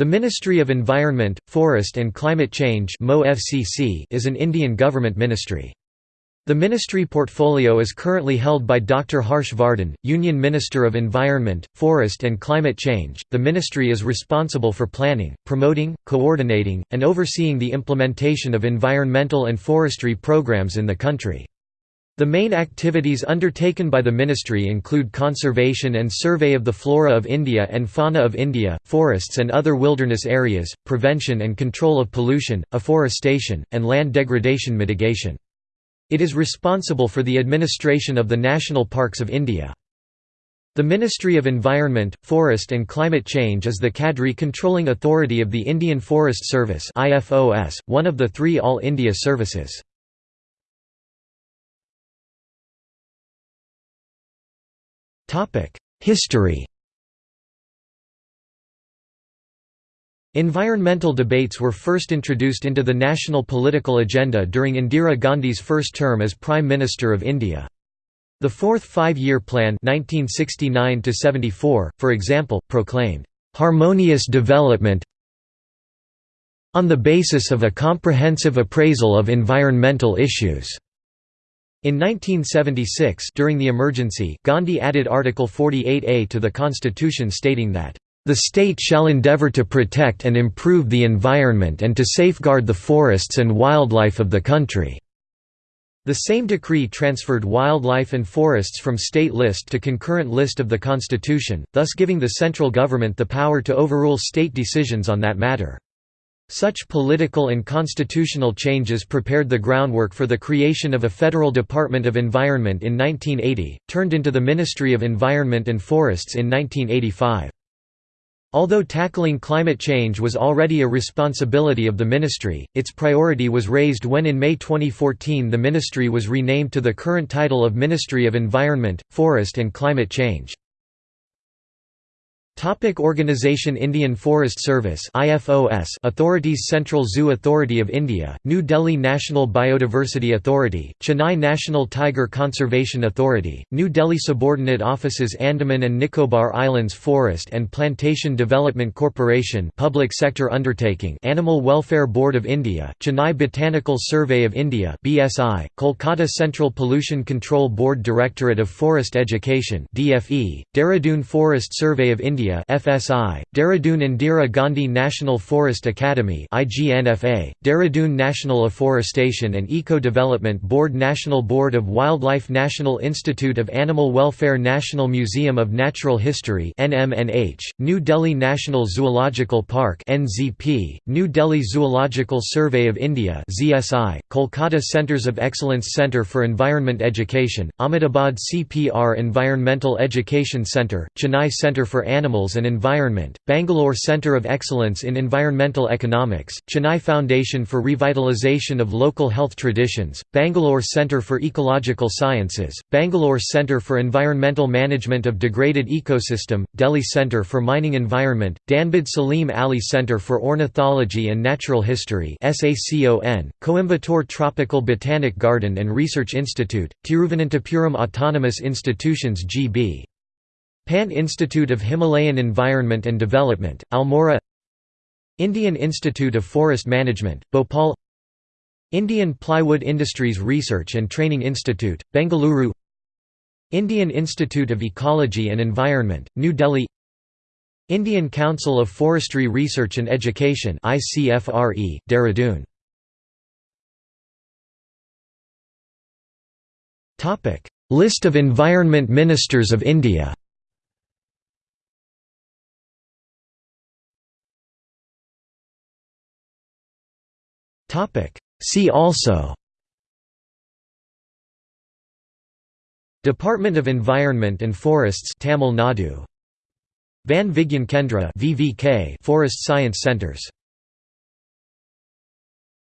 The Ministry of Environment, Forest and Climate Change is an Indian government ministry. The ministry portfolio is currently held by Dr. Harsh Vardhan, Union Minister of Environment, Forest and Climate Change. The ministry is responsible for planning, promoting, coordinating, and overseeing the implementation of environmental and forestry programs in the country. The main activities undertaken by the ministry include conservation and survey of the flora of India and fauna of India, forests and other wilderness areas, prevention and control of pollution, afforestation, and land degradation mitigation. It is responsible for the administration of the national parks of India. The Ministry of Environment, Forest and Climate Change is the cadre controlling authority of the Indian Forest Service one of the three All India services. History Environmental debates were first introduced into the national political agenda during Indira Gandhi's first term as Prime Minister of India. The Fourth Five-Year Plan 1969 for example, proclaimed, "...harmonious development on the basis of a comprehensive appraisal of environmental issues." In 1976 during the emergency Gandhi added Article 48A to the constitution stating that, "...the state shall endeavour to protect and improve the environment and to safeguard the forests and wildlife of the country." The same decree transferred wildlife and forests from state list to concurrent list of the constitution, thus giving the central government the power to overrule state decisions on that matter. Such political and constitutional changes prepared the groundwork for the creation of a Federal Department of Environment in 1980, turned into the Ministry of Environment and Forests in 1985. Although tackling climate change was already a responsibility of the ministry, its priority was raised when in May 2014 the ministry was renamed to the current title of Ministry of Environment, Forest and Climate Change. Topic Organization Indian Forest Service IFOS Authorities Central Zoo Authority of India, New Delhi National Biodiversity Authority, Chennai National Tiger Conservation Authority, New Delhi Subordinate Offices Andaman and Nicobar Islands Forest and Plantation Development Corporation Public Sector Undertaking Animal Welfare Board of India, Chennai Botanical Survey of India BSI, Kolkata Central Pollution Control Board Directorate of Forest Education DFE, Dehradun Forest Survey of India India FSI, Dehradun Indira Gandhi National Forest Academy IGNFA, Dehradun National Afforestation and Eco-Development Board National Board of Wildlife National Institute of Animal Welfare National Museum of Natural History NMNH, New Delhi National Zoological Park NZP, New Delhi Zoological Survey of India ZSI, Kolkata Centres of Excellence Centre for Environment Education, Ahmedabad CPR Environmental Education Centre, Chennai Centre for Animal And Environment, Bangalore Centre of Excellence in Environmental Economics, Chennai Foundation for Revitalization of Local Health Traditions, Bangalore Centre for Ecological Sciences, Bangalore Centre for Environmental Management of Degraded Ecosystem, Delhi Centre for Mining Environment, Dhanbad Salim Ali Centre for Ornithology and Natural History Coimbatore Tropical Botanic Garden and Research Institute, Tiruvananthapuram Autonomous Institutions GB Pant Institute of Himalayan Environment and Development, Almora Indian Institute of Forest Management, Bhopal Indian Plywood Industries Research and Training Institute, Bengaluru Indian Institute of Ecology and Environment, New Delhi Indian Council of Forestry Research and Education ICFRE, Dehradun. List of Environment Ministers of India Topic. See also Department of Environment and Forests Tamil Nadu Van Vigyan Kendra VVK Forest Science Centers